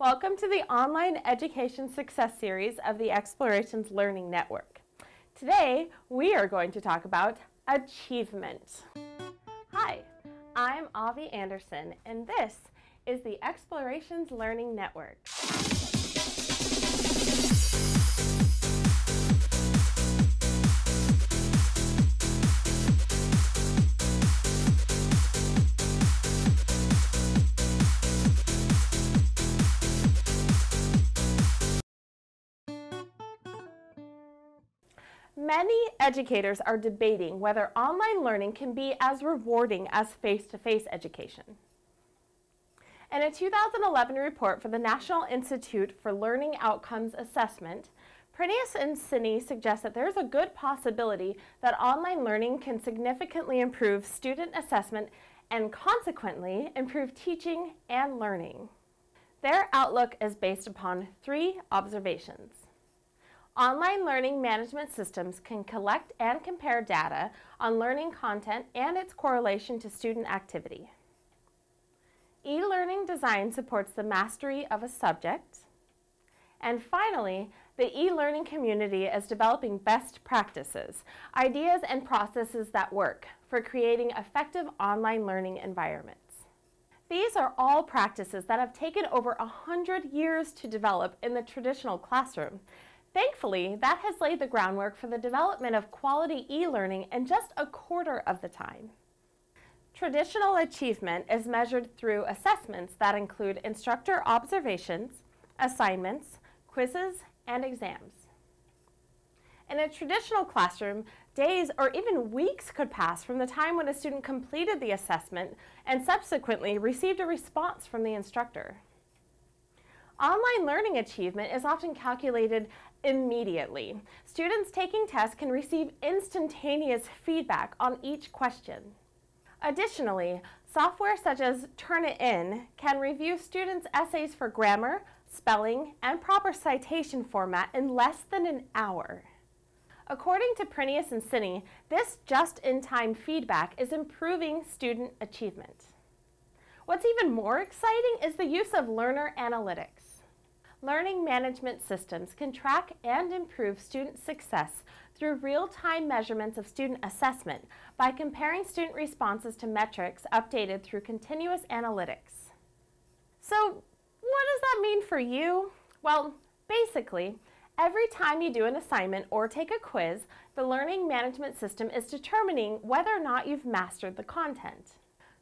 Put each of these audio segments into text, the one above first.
Welcome to the Online Education Success Series of the Explorations Learning Network. Today, we are going to talk about achievement. Hi, I'm Avi Anderson, and this is the Explorations Learning Network. Many educators are debating whether online learning can be as rewarding as face-to-face -face education. In a 2011 report for the National Institute for Learning Outcomes Assessment, Prineas and Cini suggest that there is a good possibility that online learning can significantly improve student assessment and consequently improve teaching and learning. Their outlook is based upon three observations. Online learning management systems can collect and compare data on learning content and its correlation to student activity. E-learning design supports the mastery of a subject. And finally, the e-learning community is developing best practices, ideas and processes that work for creating effective online learning environments. These are all practices that have taken over a hundred years to develop in the traditional classroom Thankfully, that has laid the groundwork for the development of quality e-learning in just a quarter of the time. Traditional achievement is measured through assessments that include instructor observations, assignments, quizzes, and exams. In a traditional classroom, days or even weeks could pass from the time when a student completed the assessment and subsequently received a response from the instructor. Online learning achievement is often calculated immediately. Students taking tests can receive instantaneous feedback on each question. Additionally, software such as Turnitin can review students' essays for grammar, spelling, and proper citation format in less than an hour. According to Prineas and Cini, this just-in-time feedback is improving student achievement. What's even more exciting is the use of learner analytics. Learning management systems can track and improve student success through real-time measurements of student assessment by comparing student responses to metrics updated through continuous analytics. So what does that mean for you? Well, basically, every time you do an assignment or take a quiz, the learning management system is determining whether or not you've mastered the content.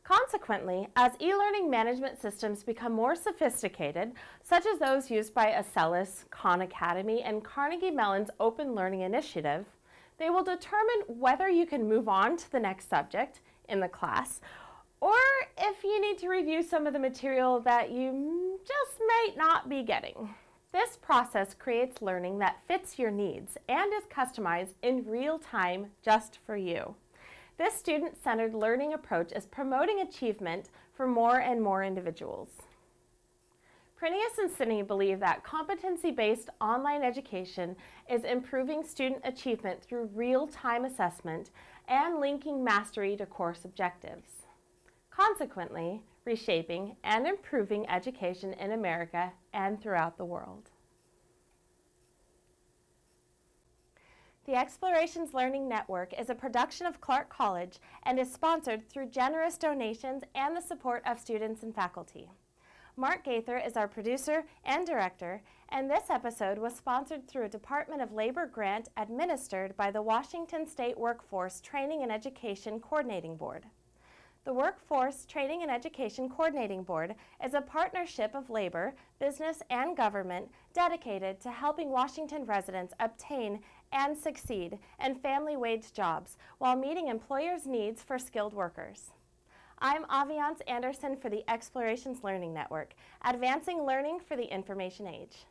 Consequently, as e-learning management systems become more sophisticated, such as those used by Acellus, Khan Academy, and Carnegie Mellon's Open Learning Initiative, they will determine whether you can move on to the next subject in the class, or if you need to review some of the material that you just might not be getting. This process creates learning that fits your needs and is customized in real time just for you. This student-centered learning approach is promoting achievement for more and more individuals. Prineas and Cini believe that competency-based online education is improving student achievement through real-time assessment and linking mastery to course objectives. Consequently, reshaping and improving education in America and throughout the world. The Explorations Learning Network is a production of Clark College and is sponsored through generous donations and the support of students and faculty. Mark Gaither is our producer and director, and this episode was sponsored through a Department of Labor grant administered by the Washington State Workforce Training and Education Coordinating Board. The Workforce Training and Education Coordinating Board is a partnership of labor, business, and government dedicated to helping Washington residents obtain and succeed in family wage jobs while meeting employers' needs for skilled workers. I'm Aviance Anderson for the Explorations Learning Network, advancing learning for the information age.